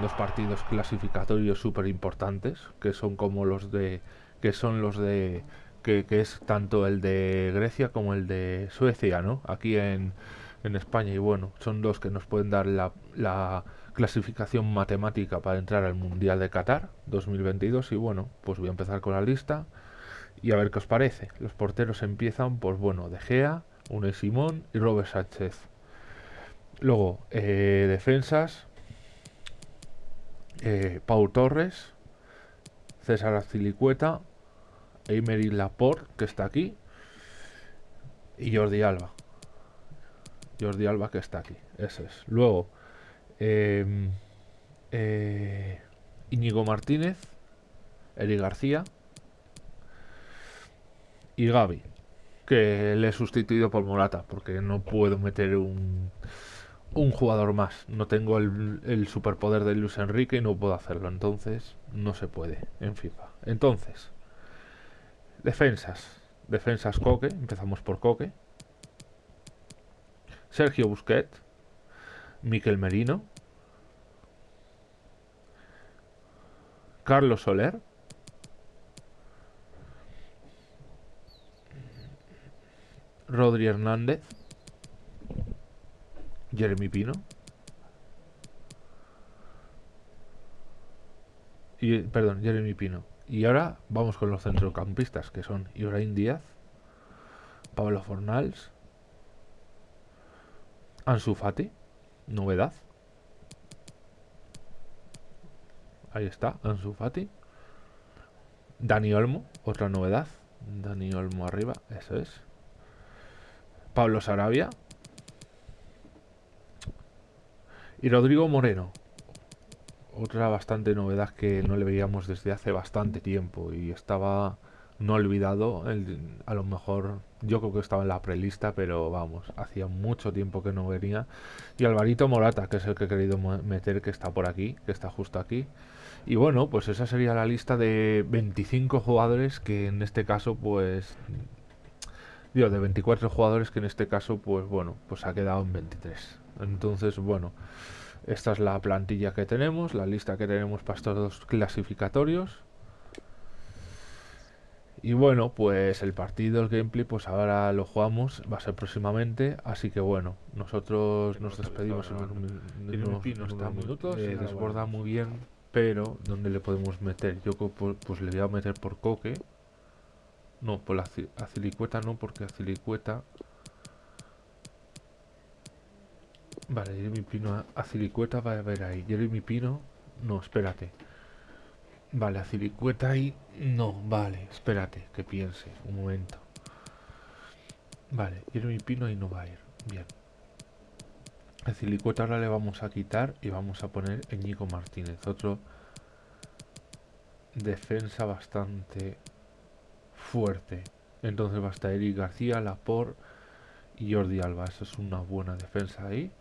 dos partidos clasificatorios súper importantes, que son como los de. que son los de. Que, es tanto el de Grecia como el de Suecia, ¿no? Aquí en, en España. Y bueno, son dos que nos pueden dar la, la clasificación matemática para entrar al Mundial de Qatar 2022. Y bueno, pues voy a empezar con la lista y a ver qué os parece. Los porteros empiezan, pues bueno, De Gea, Une Simón y Robert Sánchez. Luego, eh, defensas, eh, Pau Torres, César Azilicueta, Emery Laporte, que está aquí, y Jordi Alba. Jordi Alba, que está aquí. Ese es. Luego, em, eh, Íñigo Martínez, Eri García y Gaby, que le he sustituido por Morata, porque no puedo meter un un jugador más. No tengo el, superpoder de Luis Enrique y no puedo hacerlo. Entonces, no se puede en FIFA. Entonces, defensas. Defensas Coque. Empezamos por Coque. Sergio Busquet. Miquel Merino. Carlos Soler. Rodri Hernández. Jeremy Pino. Y, perdón, Jeremy Pino. Y ahora vamos con los centrocampistas, que son Ibrahim Díaz, Pablo Fornals, Ansu Fati, novedad. Ahí está, Ansu Fati. Dani Olmo, otra novedad. Dani Olmo arriba, eso es. Pablo Sarabia, Y Rodrigo Moreno. Otra bastante novedad que no le veíamos desde hace bastante tiempo y estaba no olvidado. a lo mejor yo creo que estaba en la prelista, pero vamos, hacía mucho tiempo que no venía. Y Alvarito Morata, que es el que he querido meter, que está por aquí, que está justo aquí. Y bueno, pues esa sería la lista de 25 jugadores que en este caso, pues. Digo, de 24 jugadores que en este caso, pues bueno, pues ha quedado en 23. Entonces, bueno, esta es la plantilla que tenemos, la lista que tenemos para estos dos clasificatorios. Y bueno, pues el partido, el gameplay, pues ahora lo jugamos, va a ser próximamente, así que bueno, nosotros nos despedimos en unos, minutos, eh, desborda muy bien, pero ¿dónde le podemos meter? Yo pues le voy a meter por coque, no, por la acilicueta no, porque acilicueta Vale, Jeremy Pino, Acilicueta va a haber ahí. Jeremy Pino, no, espérate. Vale, Acilicueta ahí, no, vale, espérate, que piense, un momento. Vale, Jeremy Pino ahí no va a ir, bien. Acilicueta ahora le vamos a quitar y vamos a poner Ñico Martínez, otro defensa bastante fuerte. Entonces va a estar Eric García, Laporte y Jordi Alba. Esa es una buena defensa ahí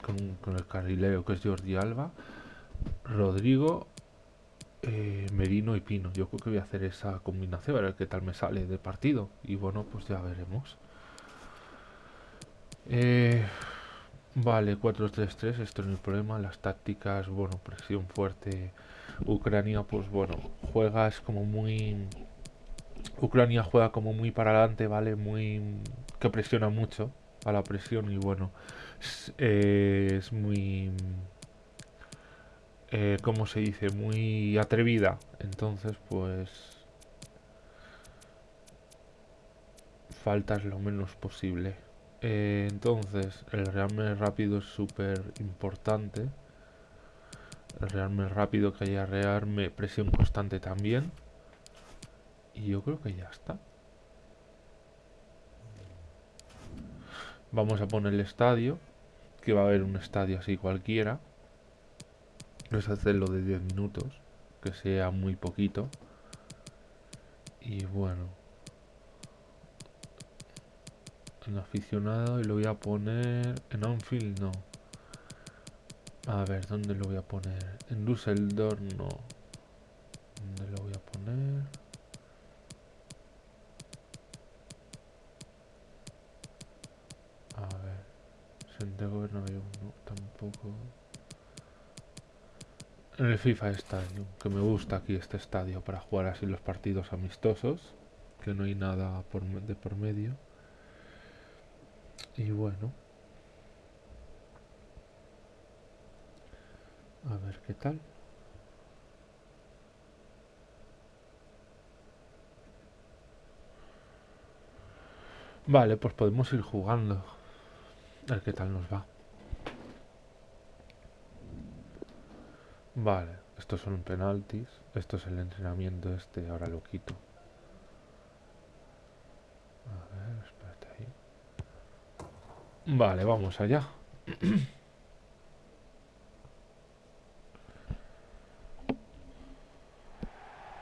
con, el carrilero que es Jordi Alba, Rodrigo, eh, Merino y Pino. Yo creo que voy a hacer esa combinación, a ver qué tal me sale de partido. Y bueno, pues ya veremos. Eh, vale, 4-3-3, esto no es el problema. Las tácticas, bueno, presión fuerte. Ucrania, pues bueno, juega es como muy... Ucrania juega como muy para adelante, ¿vale? Muy... que presiona mucho a la presión y bueno, es, muy... Eh, ¿Cómo se dice? Muy atrevida. Entonces, pues... Faltas lo menos posible. Eh, entonces, el rearme rápido es súper importante. El rearme rápido que haya rearme, presión constante también. Y yo creo que ya está. Vamos a poner el estadio, que va a haber un estadio así cualquiera. Vamos a hacerlo de 10 minutos, que sea muy poquito. Y bueno. En aficionado y lo voy a poner en Anfield no. A ver, ¿dónde lo voy a poner? En Düsseldorf no. ¿Dónde lo voy a poner? No, tampoco. En el FIFA Stadium, que me gusta aquí este estadio para jugar así los partidos amistosos, que no hay nada por, de por medio. Y bueno. A ver qué tal. Vale, pues podemos ir jugando. A ver qué tal nos va. Vale, estos son penaltis. Esto es el entrenamiento este, ahora lo quito. A ver, espérate ahí. Vale, vamos allá.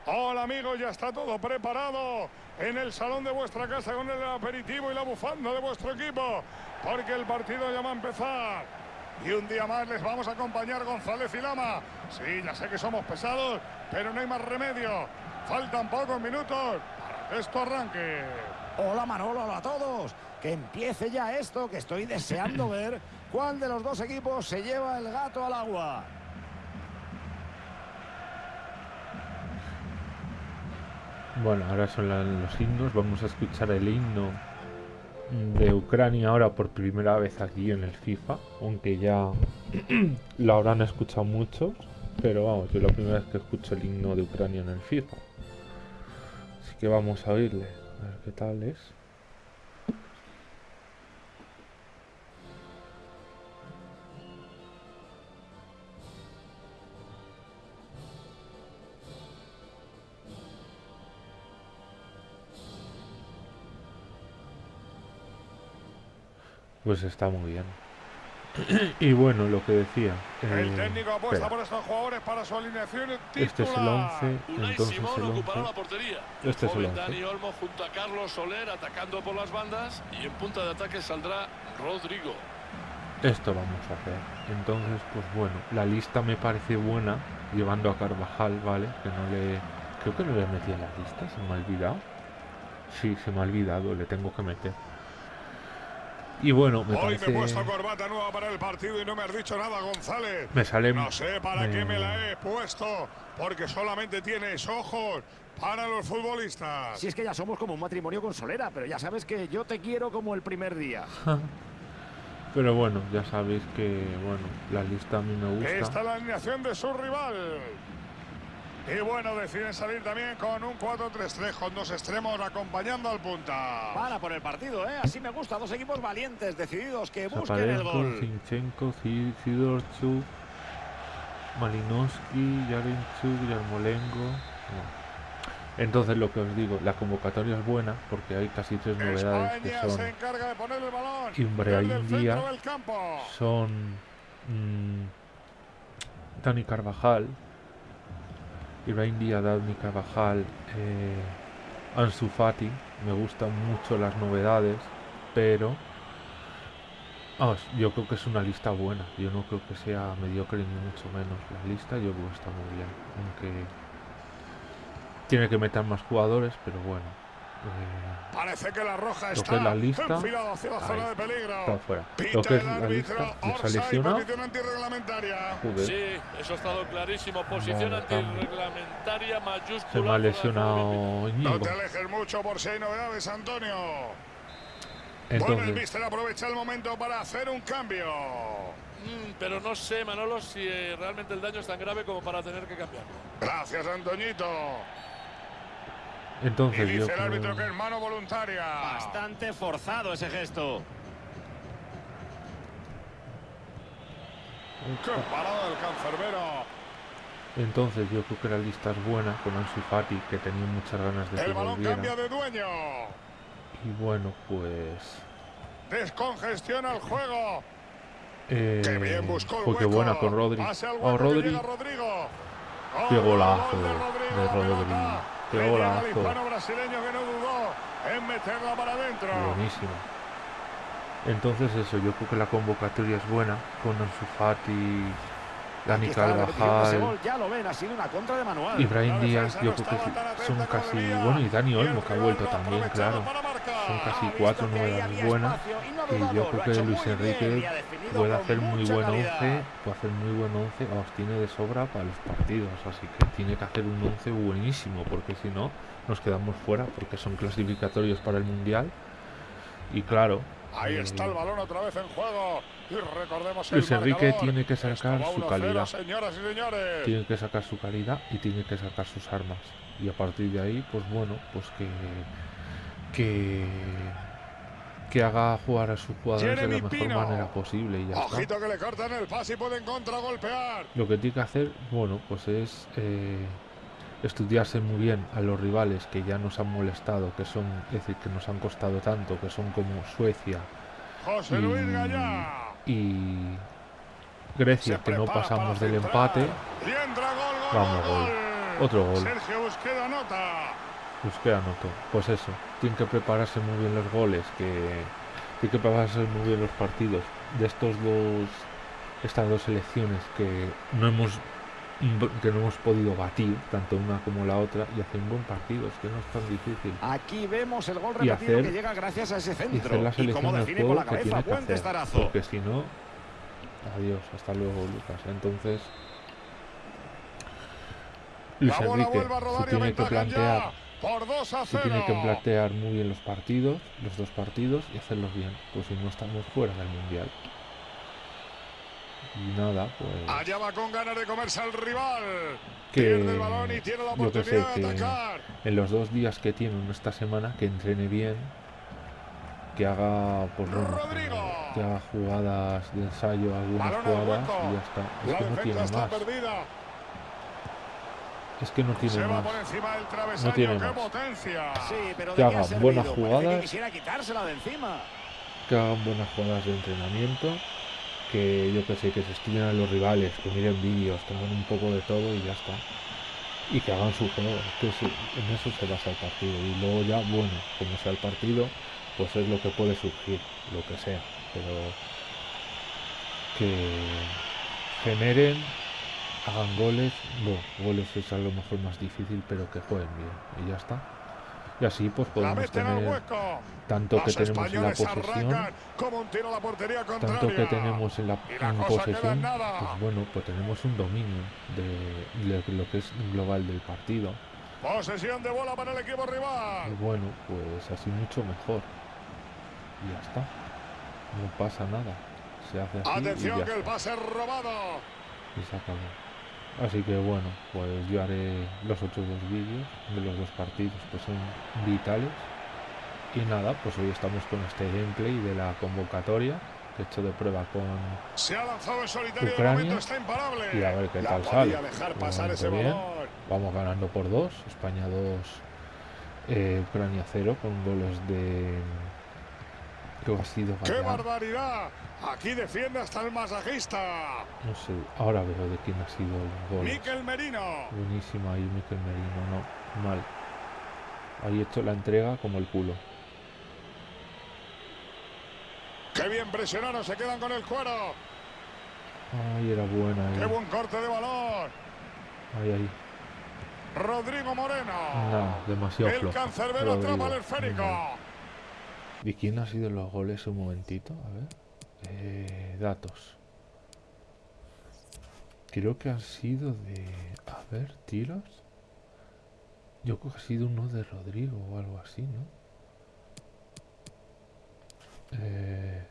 Hola amigos, ya está todo preparado en el salón de vuestra casa con el aperitivo y la bufanda de vuestro equipo, porque el partido ya va a empezar. Y un día más les vamos a acompañar González y Lama. Sí, ya sé que somos pesados, pero no hay más remedio. Faltan pocos minutos para que esto arranque. Hola Manolo, hola a todos. Que empiece ya esto, que estoy deseando ver cuál de los dos equipos se lleva el gato al agua. Bueno, ahora son los himnos. Vamos a escuchar el himno de Ucrania ahora por primera vez aquí en el FIFA. Aunque ya lo habrán escuchado muchos. Pero vamos, yo la primera vez que escucho el himno de Ucrania en el FIFA. Así que vamos a oírle. A ver qué tal es. Pues está muy bien. y bueno, lo que decía. El eh, técnico apuesta espera. por estos jugadores para su alineación titular. Este es el 11, Unai entonces Simón el ocupará 11. la portería. Este es el Joven 11. Dani Olmo junto a Carlos Soler atacando por las bandas y en punta de ataque saldrá Rodrigo. Esto vamos a hacer. Entonces, pues bueno, la lista me parece buena, llevando a Carvajal, ¿vale? Que no le... Creo que no le metí en la lista, se me ha olvidado. Sí, se me ha olvidado, le tengo que meter. Y bueno, me Hoy me he puesto corbata nueva para el partido y no me has dicho nada, González. Me sale... No sé para qué me la he puesto, porque solamente tienes ojos para los futbolistas. Si es que ya somos como un matrimonio con Solera, pero ya sabes que yo te quiero como el primer día. Pero bueno, ya sabéis que, bueno, la lista a mí me gusta. Esta es la alineación de su rival. Y bueno, deciden salir también con un 4-3-3 con dos extremos acompañando al punta. Para por el partido, ¿eh? Así me gusta. Dos equipos valientes, decididos, que busquen el Zaparenko, gol. Zinchenko, Zi- Sidorchuk, Malinowski, Yarenchuk, Yarmolenko. Bueno. Entonces lo que os digo, la convocatoria es buena porque hay casi tres novedades que España son se encarga de poner el balón Ibrahim desde el Díaz. son mm, Dani Carvajal, Ibrahim Dani Carvajal, eh, Ansu Fati. Me gustan mucho las novedades, pero vamos, yo creo que es una lista buena. Yo no creo que sea mediocre ni mucho menos la lista. Yo creo que está muy bien, aunque tiene que meter más jugadores, pero bueno. Parece que la roja Lo está que es la lista, enfilada hacia la zona de peligro. está fuera. Pita Lo que es el la árbitro, lista, nos antirreglamentaria. Joder. Sí, eso ha estado clarísimo. Posición antirreglamentaria mayúscula. Se me ha lesionado No te alejes mucho por si hay novedades, Antonio. bueno, el Entonces, míster aprovecha el momento para hacer un cambio. Mm, pero no sé, Manolo, si eh, realmente el daño es tan grave como para tener que cambiarlo. Gracias, Antoñito. Y entonces yo dice el árbitro que creo, es mano voluntaria. Bastante forzado ese gesto. ¡Qué parada del cancerbero! entonces yo creo que la lista es buena con Ansu Fati que tenía muchas ganas de que El balón volviera. cambia de dueño. Y bueno, pues Descongestiona el juego. eh, ¡Qué bien buscó el fue que hueco! buena con Rodri. Oh, que Rodri, Rodrigo. qué ¡Oh, golazo gol de Rodri. Qué golazo. hispano brasileño que no dudó en meterla para adentro. buenísimo. Entonces eso, yo creo que la convocatoria es buena con Ansu Fati, Dani Carvajal, gol, Ya lo ven, ha sido una contra de manual. Ibrahim Díaz, yo creo que son casi... Bueno, y Dani el Olmo que ha vuelto también, claro. Son casi Ha visto cuatro novedades había buenas y yo creo que Luis muy Enrique puede hacer muy buen calidad. 11, puede hacer muy buen 11, vamos, tiene de sobra para los partidos, así que tiene que hacer un 11 buenísimo, porque si no nos quedamos fuera, porque son clasificatorios para el Mundial. Y claro, Ahí eh, está el balón otra vez en juego. Y recordemos Luis el Enrique tiene que sacar su 1-0, calidad. Señoras y señores. tiene que sacar su calidad y tiene que sacar sus armas. Y a partir de ahí, pues bueno, pues que que que haga jugar a sus jugadores de la mejor Pino. manera posible y ya está. Ojito que le cortan el pase y pueden contragolpear. Lo que tiene que hacer, bueno, pues es eh, estudiarse muy bien a los rivales que ya nos han molestado, que son, es decir, que nos han costado tanto, que son como Suecia José y, Luis y Grecia, que no pasamos del empate. Vamos, gol. Otro gol. Sergio Busquets anota. Pues que anoto. Pues eso, tienen que prepararse muy bien los goles, que tienen que prepararse muy bien los partidos de estos dos, estas dos selecciones que no hemos que no hemos podido batir, tanto una como la otra, y hacer un buen partido, es que no es tan difícil. Aquí vemos el gol Y repetido hacer- que llega gracias a ese Y centro. hacer la Y del define con la cabeza. Buen porque si no, adiós, hasta luego Lucas. Entonces, Luis Enrique se y tiene que plantear ya por 2 a se 0. tiene que plantear muy bien los partidos, los dos partidos, y hacerlos bien, pues si no estamos fuera del mundial. Y nada, pues Allá va con ganas de comerse al rival. Que- Pierde el balón y tiene la yo que sé, oportunidad de que- atacar. en los dos días que tiene esta semana, que entrene bien, que haga, pues bueno, que haga jugadas de ensayo, algunas Balón al jugadas y ya está. Es La que no tiene más. perdida. Es que no Se tiene va más. por encima del travesaño. tiene ¡Qué más. potencia! Sí, pero Que ¿de qué ha hagan buenas jugadas. que hagan buenas jugadas de entrenamiento, que yo que sé, que se estudien a los rivales, que miren vídeos, que hagan un poco de todo y ya está. Y que hagan su juego, es que en eso se basa el partido. Y luego ya, bueno, como sea el partido, pues es lo que puede surgir, lo que sea. Pero que generen, hagan goles, bueno, goles es a lo mejor más difícil, pero que jueguen bien. Y ya está. Y así pues podemos tener tanto que tenemos en la posesión arrancan como un tiro a la portería contraria. tanto que tenemos en la Y la en posesión, pues bueno, pues tenemos un dominio de, de lo que es global del partido. Posesión de bola para el equipo Y rival. bueno, pues así mucho mejor. Y ya está. No pasa nada. Se hace así y Atención ya que el pase robado. Y se acabó. Así que bueno, pues yo haré los otros dos vídeos de los dos partidos que son vitales. Y nada, pues hoy estamos con este gameplay de la convocatoria que he hecho de prueba con Se ha lanzado en Ucrania. está imparable. y a ver qué La tal sale. dejar De pasar ese bien. Vamos ganando por dos. España 2, eh, Ucrania 0 con goles de. Creo que ha sido ¡Qué barbaridad! Aquí defiende hasta el masajista. No sé, ahora veo de quién ha sido los goles. Miquel Merino. Buenísima ahí, Miquel Merino, no, mal. Ahí hecho la entrega como el culo. ¡Qué bien presionaron! Se quedan con el cuero. Ay, era buena ¡Qué ahí. buen corte de balón! Ahí, ahí. Rodrigo Moreno. Demasiado el flojo. cancerbero atrapa al esférico. ¿De quién ha sido los goles un momentito? A ver. Eh, datos. Creo que han sido de... A ver, tiros. Yo creo que ha sido uno de Rodrigo o algo así, ¿no? Eh...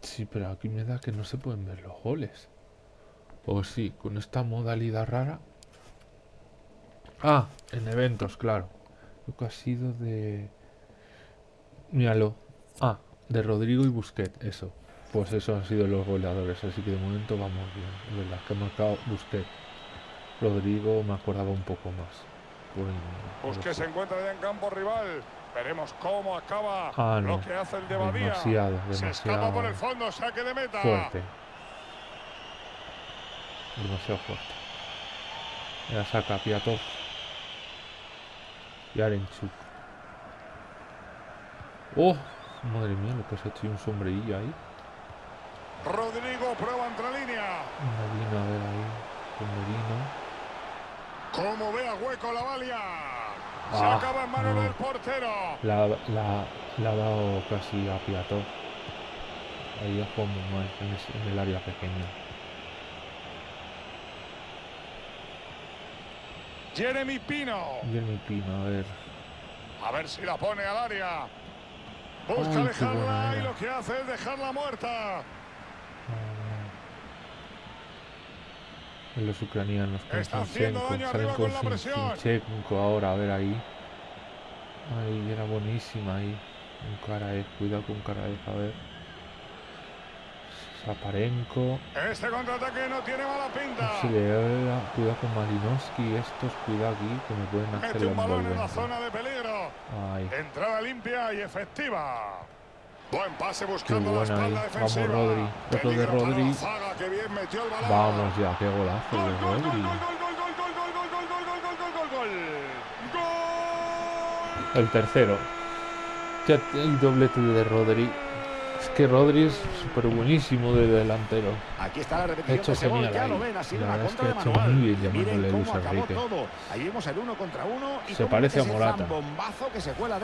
Sí, pero aquí me da que no se pueden ver los goles. O sí, con esta modalidad rara. Ah, en eventos, claro. Creo que ha sido de... Míralo. Ah, de Rodrigo y Busquet, eso. Pues eso han sido los goleadores, así que de momento vamos bien. Es verdad que ha marcado Busquet. Rodrigo me acordaba un poco más. Por Busquets se encuentra ya en campo rival. Veremos cómo acaba Ah, no. lo que hace el de Badía. Demasiado, Se escapa por demasiado el fondo, saque de meta. fuerte. Demasiado fuerte. Ya saca Piatov. Y Arenchuk. ¡Oh! Madre mía, lo que se ha hecho un sombrerillo ahí. Rodrigo prueba entre línea. Medina, a ver ahí. Con Medina. Como ve a hueco la valia. Se Ah, acaba en manos no. del portero. La, la, la ha dado casi a Piató. Ahí ha jugado muy mal en el área pequeña. Jeremy Pino. Jeremy Pino, a ver. A ver si la pone al área. Busca Ay, buena y lo que hace es dejarla muerta. Ah, los ucranianos con Está haciendo daño salen arriba con con la presión. Ahora, a ver ahí. Ahí, era buenísima ahí. Un Karaev, cuidado con Karaev, a ver. Zaparenko. Este contraataque no tiene mala pinta. Si le da cuidado con Malinowski, estos cuidado aquí que me pueden hacer Mete un balón en la zona de peligro. Entrada limpia y efectiva. Buen pase buscando la espalda defensiva. Vamos Rodri. Otro de Rodri. Que bien metió el balón. Vamos ya, qué golazo gol, de Rodri. Gol, gol, el tercero. El doblete de Rodri es que Rodri es súper buenísimo de delantero. Aquí está la repetición hecho de ese gol, genial ya ahí. lo ven, ha sido La verdad es que ha hecho muy bien llamándole Miren Luis cómo acabó Enrique. todo. Ahí vemos el uno contra uno y Se parece a Morata. que se cuela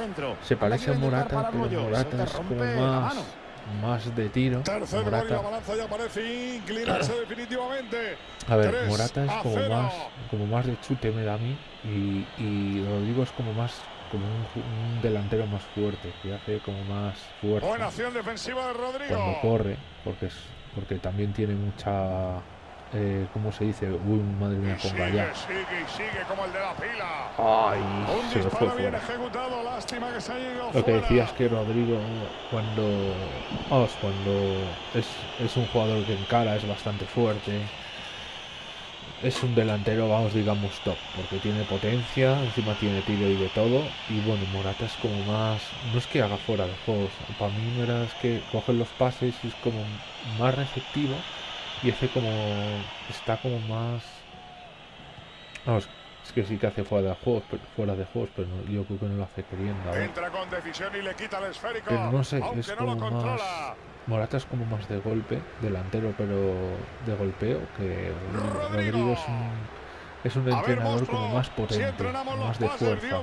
parece a Morata, pero Morata es como más, más de tiro. Tercer Morata, a ver, Morata es como más, como más de chute me da a mí y, y Rodrigo es como más como un, un delantero más fuerte, que hace como más fuerza. Buena acción defensiva de Rodrigo. cuando corre, porque es porque también tiene mucha eh, ¿cómo se dice? Uy, madre mía, ponga sigue, sigue como el de la pila. Ay, Un se me fue disparo bien fuera. ejecutado. Lástima que se ido Lo que fuera. decías que Rodrigo cuando vamos, cuando es, es un jugador que encara es bastante fuerte. Es un delantero, vamos, digamos, top, porque tiene potencia, encima tiene tiro y de todo. Y bueno, Morata es como más. No es que haga fuera de juegos. Para mí, no es que coge los pases y es como más receptivo y hace como. Está como más. Vamos, que sí que hace fuera de juegos, pero, fuera de juegos, pero no- yo creo que no lo hace queriendo. ver. Entra con decisión y le quita el esférico. Pero no sé, es no como más. Morata es como más de golpe, delantero, pero de golpeo, que Rodrigo. Rodrigo es un, es un ver, entrenador monstruo, como más Si potente, los más de pases, fuerza.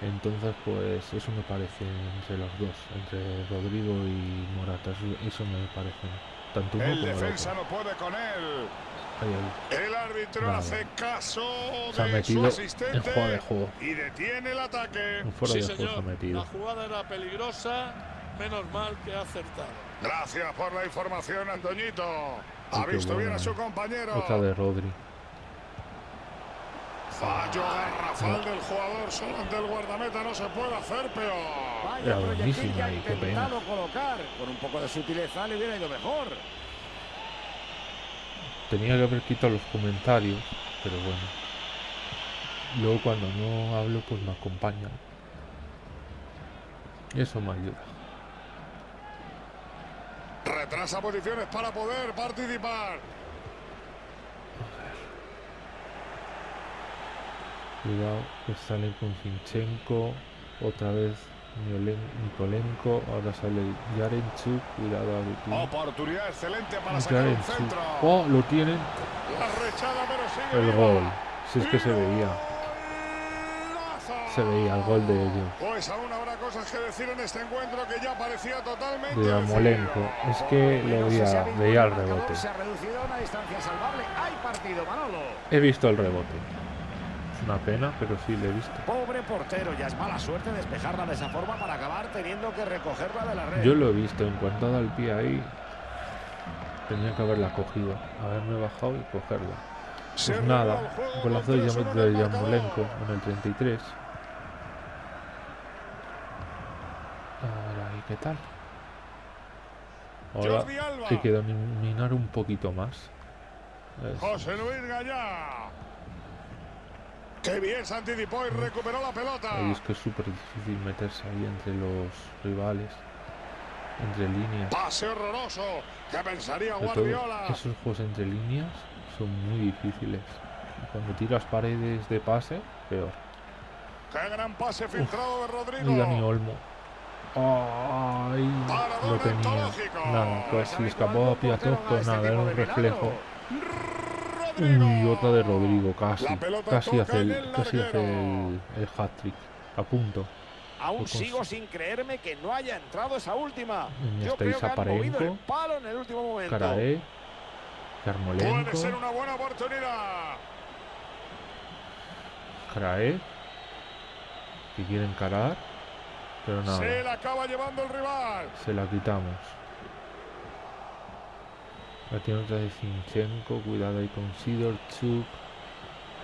Entonces, pues eso me parece entre los dos, entre Rodrigo y Morata, eso, eso me parece. Tanto uno El como el defensa otro. no puede con él. El árbitro Nada. hace caso Se ha de su metido en fuera de juego. y detiene el ataque. En fuera sí, de juego se ha metido. La jugada era peligrosa, menos mal que ha acertado. Gracias por la información, Antoñito. Ay, Ha visto bien a su compañero. Otra de Rodri. Fallo garrafal del jugador solo ante el guardameta. No se puede hacer peor. Vaya Era buenísima y qué pena. colocar. Con un poco de sutileza le hubiera ido mejor. Tenía que haber quitado los comentarios, pero bueno. Luego cuando no hablo, pues me acompañan. Y eso me ayuda. Retrasa posiciones para poder participar. Cuidado que sale con Zinchenko. Otra vez Nikolenko. Ahora sale Yarenchuk. Cuidado aquí. Oportunidad excelente para sacar Yarenchuk. centro. Oh, lo tienen. El gol. Si es que se veía. Se veía el gol de ellos. Pues aún habrá cosas que decir en este encuentro que ya parecía totalmente De Amolenko. Es que lo veía, veía el rebote. A. He visto el rebote. Es una pena, pero sí lo he visto. Pobre portero, ya es mala suerte despejarla de esa forma para acabar teniendo que recogerla de la red. Yo lo he visto, en cuanto ha dado el pie ahí, tenía que haberla cogido, haberme bajado y cogerla. Pues nada, golazo con de 3-1 Yam- en de el marcador. Yamolenko en el 33. A ver ahí, ¿qué tal? Ahora hay que dominar un poquito más. Eso. José Luis Gallá. Qué bien se anticipó y recuperó la pelota. Es que es súper difícil meterse ahí entre los rivales, entre líneas. Pase horroroso. ¿Qué pensaría Guardiola? esos juegos entre líneas son muy difíciles. Cuando tiras paredes de pase, peor. Qué gran pase filtrado de Rodrigo. Y Dani Olmo. Ay, lo tenía. Nada, pues ¿Sabe si escapó a pues este nada, era un reflejo. Uy, otra de Rodrigo, casi. Casi hace el, el casi hace el, el hat-trick. A punto. Aún sigo sin creerme que no haya entrado esa última. Yo está creo que han movido el Isaparenko. palo en el último momento. Carae. Puede ser una buena oportunidad. Carae. Que quiere encarar. Pero nada. Se la acaba llevando el rival. Se la quitamos. La tiene otra de Zinchenko. Cuidado ahí con Sidorchuk.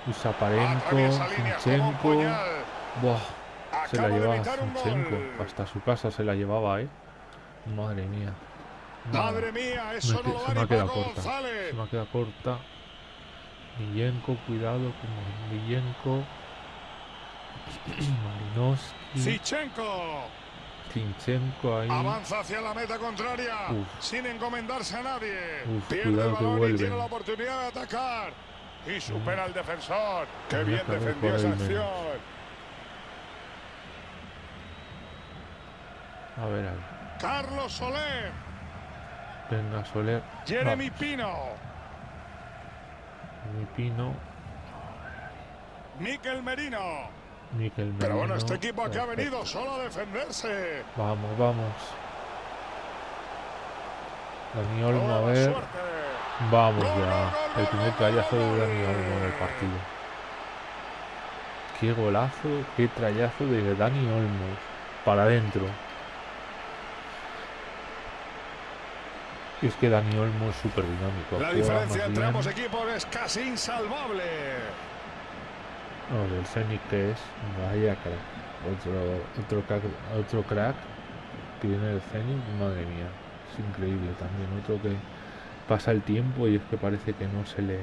Usaparenko. Puñal. Buah. Se la llevaba gol. Hasta su casa se la llevaba, eh. Madre mía. Madre mía, Me eso que- no se me ha quedado corta. Se me ha quedado corta. Millenko, cuidado con Millenko. Malinowski. Zichenko Zinchenko ahí. avanza hacia la meta contraria Uf. sin encomendarse a nadie. Uf, Pierde cuidado el que balón y tiene la oportunidad de atacar. Y supera al defensor. Qué bien defendió esa acción. A ver, a ver. Carlos Soler. Venga, Soler. Jeremy Vamos. Pino. Mi Pino. Miquel Merino. Miquel Pero bueno, este equipo aquí ha Perfecto. venido solo a defenderse. Vamos, vamos. Dani Olmo, a ver. Vamos ya. El primer trayazo de. Dani Olmo del partido. Qué golazo, qué trayazo de Dani Olmo. Para adentro. Y es que Dani Olmo es súper dinámico. La diferencia entre ambos equipos es casi insalvable. No, del Zenit que es. Vaya crack. Otro, otro, crack, otro crack que viene del madre mía. Es increíble también. Otro que pasa el tiempo y es que parece que no se le.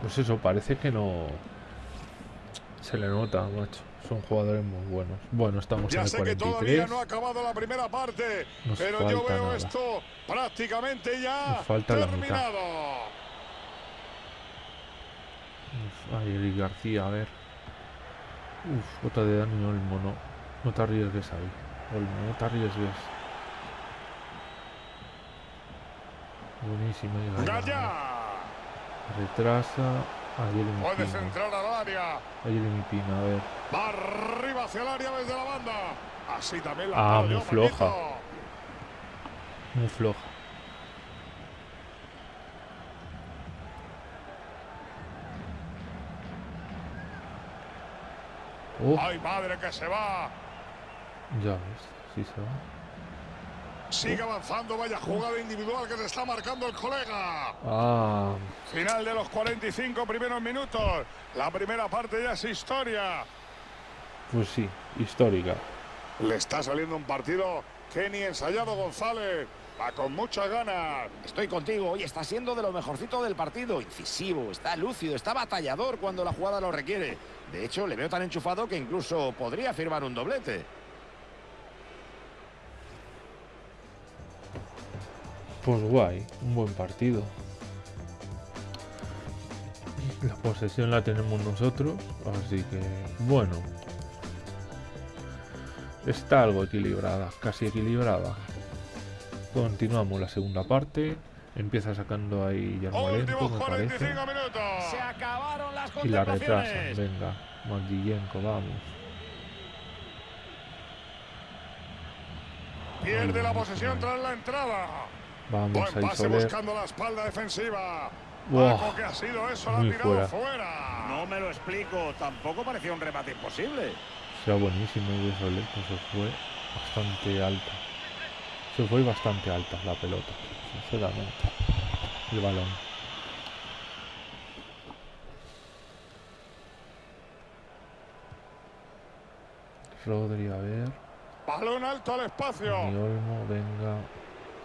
Pues eso, parece que no. Se le nota, macho. Son jugadores muy buenos. Bueno, estamos Ya en el sé que todavía 43. no ha acabado la primera parte, Nos pero yo veo nada. esto prácticamente ya Nos falta la mitad. Uf, Ay, Eric García, a ver. Uf, otra de Dani Olmo, no. No te arriesgues ahí. Olmo, no te arriesgues. Buenísimo. ahí, Gaya. Retrasa. A Jeremy puede Pino. centrar al área. A Jeremy Pino, a ver. Va arriba hacia el área desde la banda. Así también la Ah, muy floja. Muy floja. Oh, Ay, madre que se va. ya ves, sí se va. Sigue avanzando, vaya jugada individual que le está marcando el colega. Ah, Final de los 45 primeros minutos. La primera parte ya es historia. pues sí, histórica. Le está saliendo un partido que ni ensayado González. Va con muchas ganas. Estoy contigo, hoy está siendo de lo mejorcito del partido. Incisivo, está lúcido, está batallador cuando la jugada lo requiere. De hecho, le veo tan enchufado que incluso podría firmar un doblete. Pues guay, un buen partido. La posesión la tenemos nosotros, así que bueno. Está algo equilibrada, casi equilibrada. Continuamos la segunda parte. Empieza sacando ahí Yarmolenko, Últimos me parece. 45 minutos. Se acabaron las Y la retrasan, venga. Maldillenko, vamos. Pierde la posesión tras la entrada. Vamos Buen pase buscando la espalda defensiva. Paco, que ha sido eso, la ha muy tirado fuera. fuera. No me lo explico, tampoco parecía un remate imposible. Será buenísimo y pues se fue bastante alta. Se fue bastante alta la pelota, sinceramente. El balón. Rodri, a ver. Balón alto al espacio. Dani Olmo, venga.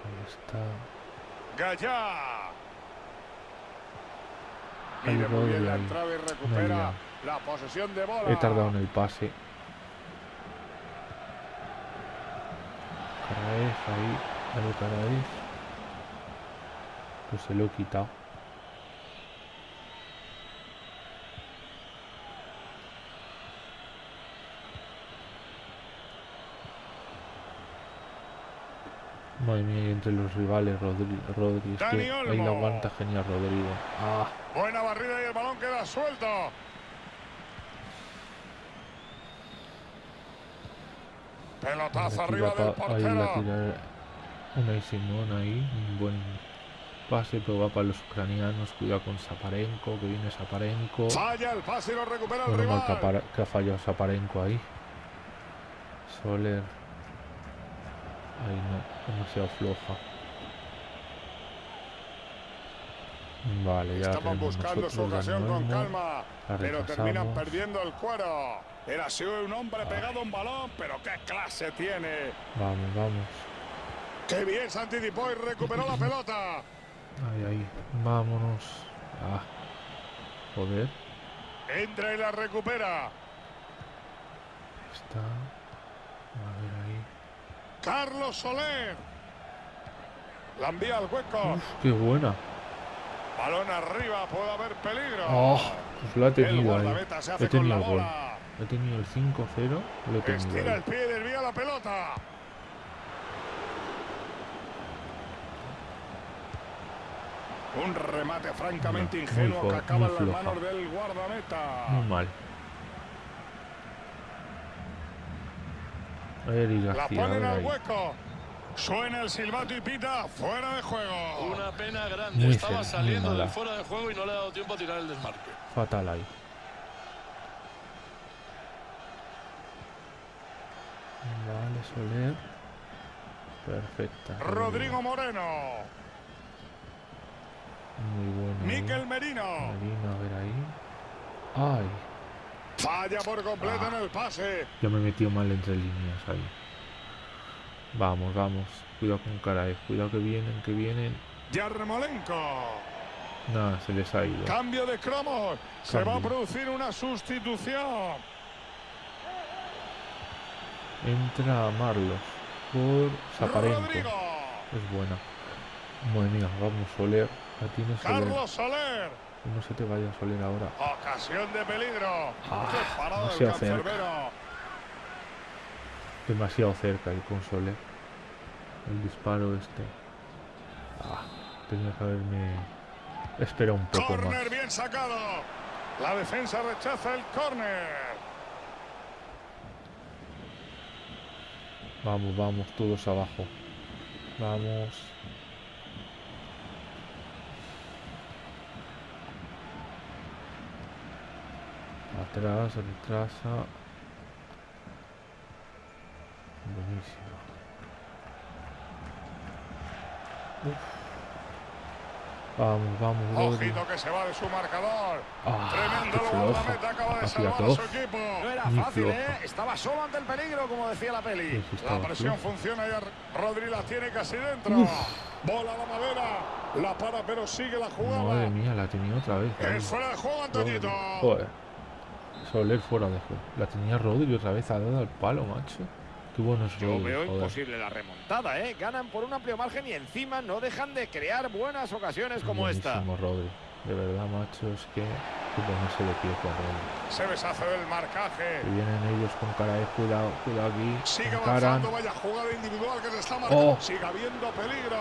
¿Dónde está? Gallá. Ahí Mire muy bien la ahí. entrada y recupera la posesión de bola. He tardado en el pase. Caraez ahí. Dale Caraez. Pues se lo he quitado. Madre mía, y entre los rivales, Rodri, Rodri es Dani que ahí la aguanta genial Rodrigo. Ah, Buena barrida y el balón queda suelto. Pelotazo arriba del pa- ahí la portero. tira una Simón ahí, un buen pase, pero va para los ucranianos, cuidado con Zaparenko, que viene Zaparenko. Falla el pase y lo recupera el Bueno, mal que, rival. que ha fallado Zaparenko ahí. Soler. Ahí no, demasiado floja. Vale, ya Estaban buscando su ocasión con calma, pero terminan perdiendo el cuero. Era sido un hombre pegado a un balón, pero qué clase tiene. Vamos, vamos. Qué bien se anticipó y recuperó la pelota. Ahí, ahí. Vámonos. Ah. Joder. Entra y la recupera. Está. A ver ahí. Carlos Soler. La envía al hueco. Uf, qué buena. Balón arriba, puede haber peligro. Oh, pues lo ha el tenido ahí. He tenido la el gol. He tenido el 5-0. Lo he tenido Estira el pie y desvía la pelota. Un remate francamente ingenuo que acaba en las manos del guardameta. Muy mal. Eric La García, a ponen al hueco. Suena el silbato y pita fuera de juego. Una pena grande. Muy Estaba saliendo del fuera de juego y no le ha dado tiempo a tirar el desmarque. Fatal ahí. Vale, Soler. Perfecta. Rodrigo Moreno. Muy bueno. ahí. Miquel Merino. Merino, a ver ahí. Ay, Falla por completo en el pase. ya me he metido mal entre líneas ahí. Vamos, vamos. Cuidado con Caraes. Cuidado que vienen, que vienen. Yarmolenko. Nada, se les ha ido. Cambio de cromos. Se va a producir una sustitución. Entra Marlos por Zaparenko. Rodrigo. Es buena. Madre mía, vamos, Soler. La tienes Soler. Carlos Soler. No se te vaya Soler ahora. Ocasión de peligro. Ah, demasiado cerca. Demasiado cerca ahí con Soler. El disparo este. Ah, tenía que haberme esperado un poco más. Corner bien sacado. La defensa rechaza el córner. Vamos, vamos, todos abajo. Vamos. Atrás, retrasa. Buenísimo. Vamos, vamos, Rodri. Ojito que se va de su marcador. Ah, Tremendo qué el flojo. guardameta acaba de salvar a su equipo. No era Muy fácil, floja. ¿eh? Estaba solo ante el peligro, como decía la peli. La presión flojo. funciona y Rodri la tiene casi dentro. Bola a la madera. La para, pero sigue la jugada. Madre mía, la tenía otra vez. ahí. Es fuera de juego, Antoñito. Joder. Soler fuera de juego. La tenía Rodri otra vez ha dado al palo, macho. Yo veo joder. imposible la remontada, ¿eh? Ganan por un amplio margen y encima no dejan de crear buenas ocasiones como esta. Rodri. De verdad, macho, es que que ponerse de pie con Rodri. Se deshace del marcaje. Que vienen ellos con cara de cuidado, cuidado aquí. Sigue encaran. avanzando, vaya jugada individual que se está marcando. Oh. Sigue habiendo peligro.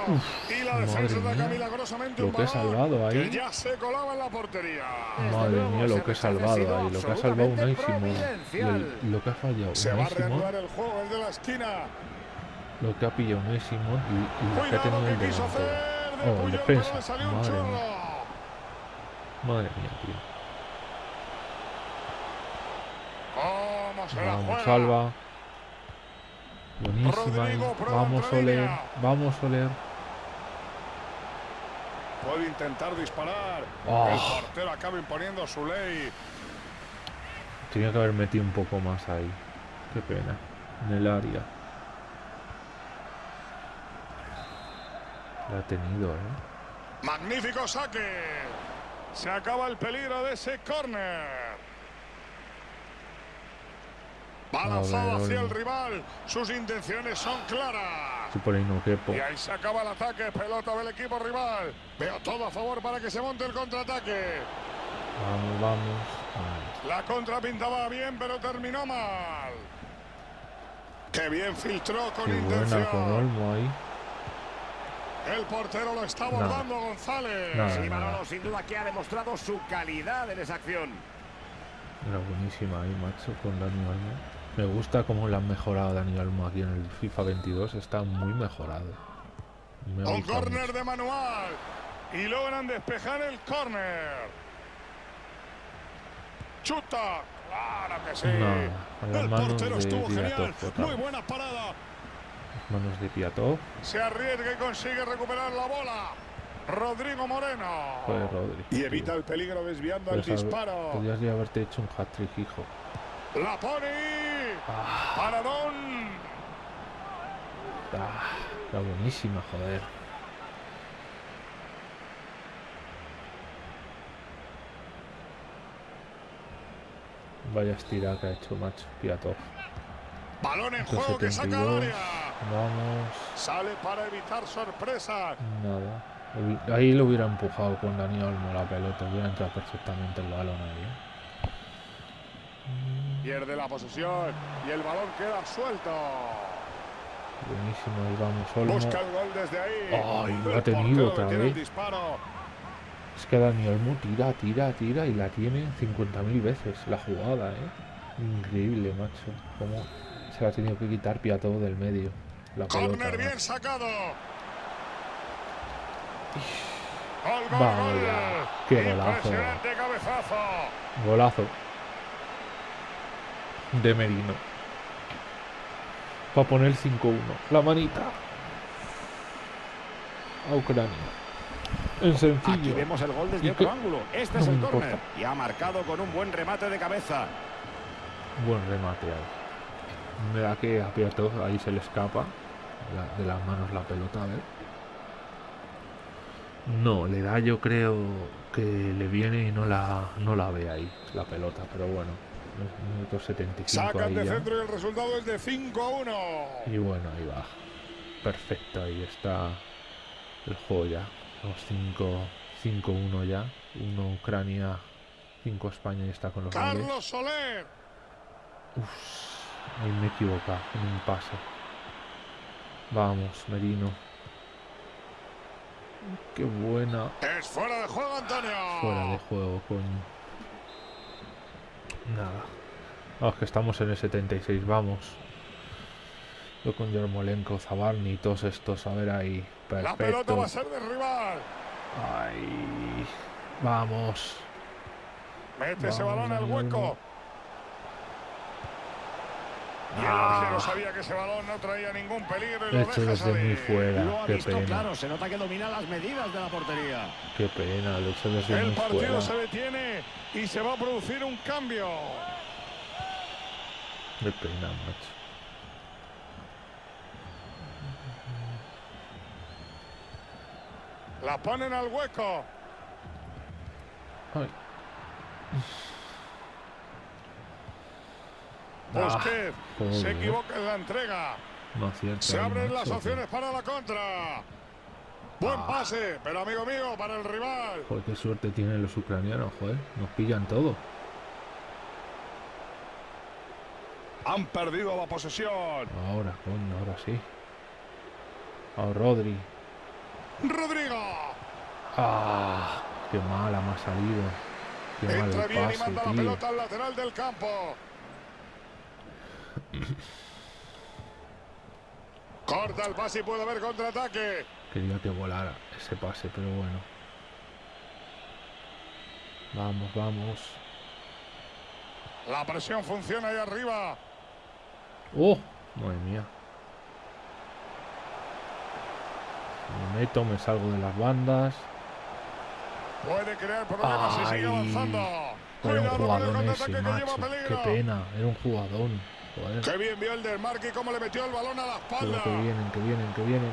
y la defensa ataca milagrosamente Lo un que he salvado ahí. Que ya se colaba en la portería. Madre luego, mía, lo que he salvado ahí. Lo que ha salvado. Y providencial. el- lo que ha fallado Se va a reanudar el juego, el de la esquina. Lo que ha pillado Unai Simón y, y lo que ha tenido el delantero. Oh, Puyol, defensa. Madre mía. Madre mía, tío. ¿Cómo se la Vamos, juega? salva. Buenísima. Rodrigo, prueba Vamos, línea. Vamos, Soler. Puede intentar disparar. Oh. El portero acaba imponiendo su ley. Tenía que haber metido un poco más ahí. Qué pena. En el área. La ha tenido, ¿eh? Magnífico saque. Se acaba el peligro de ese córner. Va A lanzado ver, hacia el rival. Sus intenciones son claras. Y ahí se acaba el ataque. Pelota del equipo rival. Veo todo a favor para que se monte el contraataque. Vamos, vamos. La contra pintaba bien, pero terminó mal. Qué bien filtró con qué intención. buena con Olmo ahí. El portero lo está abordando González. Sí, nada. Manolo, sin duda que ha demostrado su calidad en esa acción. Era buenísima ahí, macho, con Dani Olmo. Me gusta cómo le han mejorado Dani Olmo aquí en el FIFA 22. Está muy mejorado. Me Un córner mucho. de manual. Y logran despejar el córner. Chuta. Claro que sí. El portero estuvo genial. Muy buena parada. Manos de Piatov. Se arriesga y consigue recuperar la bola. Rodrigo Moreno. Joder, Rodri. Y evita el peligro desviando el haber- disparo. Podrías ya haberte hecho un hat-trick, hijo. La pone. Ah, Paradón. ah, era buenísima, joder. Vaya estira que ha hecho, macho. Piatov. Balón en juego que saca al 72. área. Vamos. Sale para evitar sorpresas. Nada. Ahí lo hubiera empujado con Dani Olmo la pelota. Hubiera entrado perfectamente el balón ahí. ¿eh? Pierde la posesión y el balón queda suelto. Buenísimo. Ahí vamos, Olmo. Busca el gol desde ahí. Ay, lo ha tenido otra vez. Es que Dani Olmo tira, tira, tira y la tiene 50.000 veces la jugada, ¿eh? Increíble, macho. Cómo se la ha tenido que quitar Piatov del medio. La pelota. Corner bien sacado. Gol, gol, Vamos gol. ya. Qué golazo. Cabezazo. Golazo. De Merino. Para poner 5-1. La manita. A Ucrania. En Aquí sencillo. vemos el gol desde ¿Y otro ángulo. Este No es el importa. córner. Y ha marcado con un buen remate de cabeza. Buen remate ahí. Me da que a Piatov ahí se le escapa de las manos la pelota, a ver. No, le da yo creo que le viene y no la, no la ve ahí la pelota, pero bueno, minuto 75 Sacan ahí de ya. centro y el resultado es de 5 a 1. Y bueno, ahí va. Perfecto, ahí está el juego ya. Los 5 5-1 ya. 1 Ucrania, 5 España y está con los. Carlos Soler. Ahí me he equivocado en un pase. Vamos, Merino. Qué buena. Es fuera de juego, Antonio. Fuera de juego, coño. Nada. Ah, es que estamos en el 76, vamos. Yo con Yarmolenko, Zabarni y todos estos, a ver ahí. La pelota va Perfecto. a ser de rival. Ahí. Vamos. Mete ese balón al hueco. Olmo. Y el Ah. arquero sabía que ese balón no traía ningún peligro y lo Hecho deja desde muy fuera. Lo ha Qué visto pena. claro. Se nota que domina las medidas de la portería. Qué pena, lo desde El muy partido fuera. se detiene y se va a producir un cambio. Qué pena, macho. La ponen al hueco. Ay. Busquets pobre, se eh. equivoca en la entrega. No acierta Se abren las opciones para la contra. Buen Ah. pase, pero amigo mío, para el rival. Joder, qué suerte tienen los ucranianos, joder. Nos pillan todo. Han perdido la posesión. Ahora, coño, ahora sí. A Rodri. Rodrigo. Ah, qué mala me ha salido. Qué Entra bien y manda la pelota al lateral del campo. Corta el pase y puede haber contraataque. Quería que volara ese pase, pero bueno. Vamos, vamos. La presión funciona ahí arriba. ¡Oh! Madre mía. Me meto, me salgo de las bandas. Puede crear problemas si sigue Ay, avanzando. Era un jugadón ese, macho. Qué pena, era un jugadón. Joder. Qué bien vio el desmarque y cómo le metió el balón a la espalda. Que vienen, que vienen, que vienen.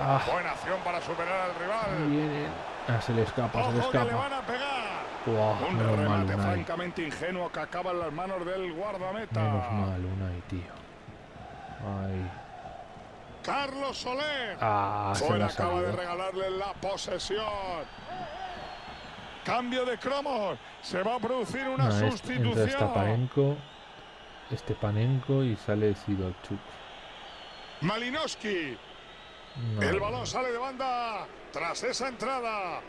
Ah, Buena acción para superar al rival. vienen. Ah, se le escapa, se le Ojo que le escapa. van a pegar. Buah, Un mal, remate Unai. francamente ingenuo que acaba en las manos del guardameta. Menos mal, Unai, tío. Ay. Carlos Soler. Ah, Fuera acaba de regalarle la posesión. Cambio de cromos. Se va a producir una Nah, es- entra sustitución. Stapanenko, Stepanenko y sale Sidorchuk. Malinowski. No. El balón sale de banda tras esa entrada.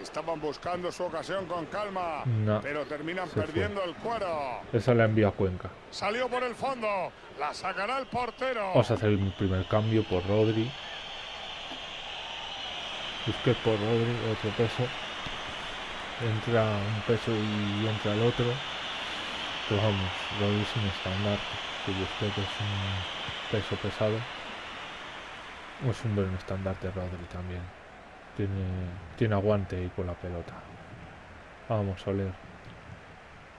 Estaban buscando su ocasión con calma, No. pero terminan fue. perdiendo el cuero. Esa la envía a Cuenca. Salió por el fondo, la sacará el portero. Vamos a hacer el primer cambio por Rodri. Busquets por Rodri, otro peso. Entra un peso y entra el otro. Pero vamos, Rodri sin estándar. Que Busquets es un peso pesado. Es un buen estandarte Rodri también. Tiene, tiene aguante ahí con la pelota. Vamos a oler.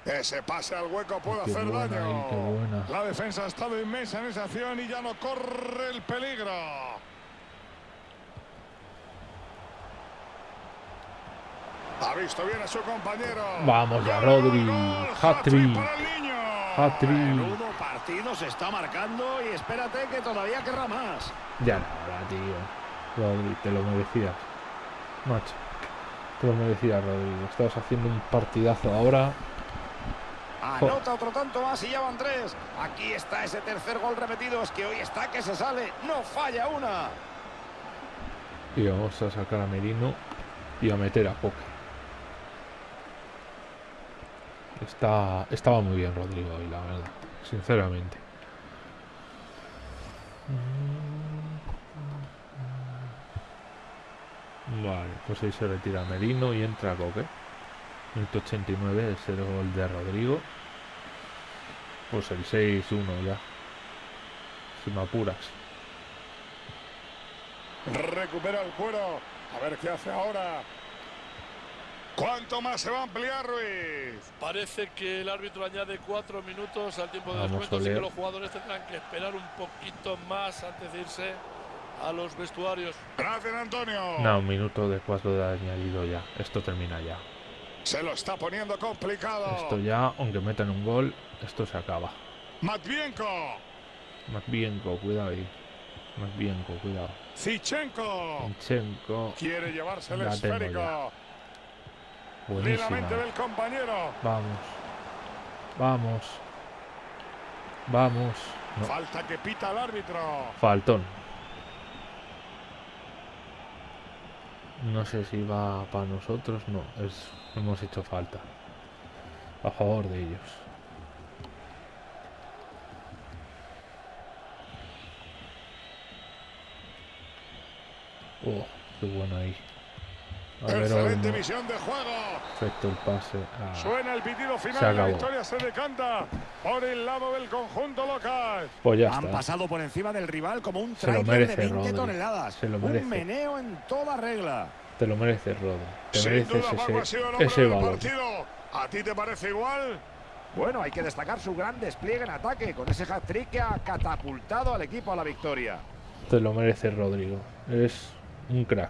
Ese pase al hueco puede Qué hacer buena daño. ahí, buena. La defensa ha estado inmensa en esa acción y ya no corre el peligro. Ha visto bien a su compañero. Vamos ya, Rodri. Hat-trick. Menudo partido se está marcando y espérate que todavía querrá más. Ya nada, tío. Rodri, te lo merecías. Macho. Te lo merecías, Rodrigo. Estabas haciendo un partidazo ahora. Anota otro tanto más y ya van tres. Aquí está ese tercer gol repetido. Es que hoy está que se sale. No falla una. Y vamos a sacar a Merino y a meter a Coque. Está, estaba muy bien Rodrigo hoy, la verdad. Sinceramente. Vale, pues ahí se retira Merino y entra Coque. Minuto 89 es el gol de Rodrigo. Pues el 6-1 ya. Si me apuras. Recupera el cuero. A ver qué hace ahora. ¿Cuánto más se va a ampliar Ruiz? Parece que el árbitro añade cuatro minutos al tiempo de Vamos, descuento, así que los jugadores tendrán que esperar un poquito más antes de irse a los vestuarios. Gracias, Antonio. No, un minuto de cuatro de añadido ya. Esto termina ya. Se lo está poniendo complicado. Esto ya, aunque metan un gol, esto se acaba. Matvienko. Matvienko, cuidado ahí. Matvienko, cuidado. Zichenko. Inchenko, Quiere llevarse el esférico. ya. Buenísima. del compañero. Vamos. Vamos. Vamos. No, Falta que pita el árbitro. faltón. No sé si va para nosotros, no, es, hemos hecho falta. A favor de ellos. Oh, qué bueno ahí. A ver, Excelente visión de juego. Perfecto el pase. Ah, Suena el pitido Se final. La acabó. victoria se decanta por el lado del conjunto local. pues ya Han está. pasado por encima del rival como un Se lo tráiler de merece, 20 Rodri. toneladas. Se lo merece. Un meneo en toda regla. Te lo mereces, Rodo. Te Sin mereces duda, Paco ha ese, sido el hombre ese partido. ¿A ti te parece igual? Bueno, hay que destacar su gran despliegue en ataque con ese hat-trick que ha catapultado al equipo a la victoria. Te lo mereces, Rodrigo. Es un crack.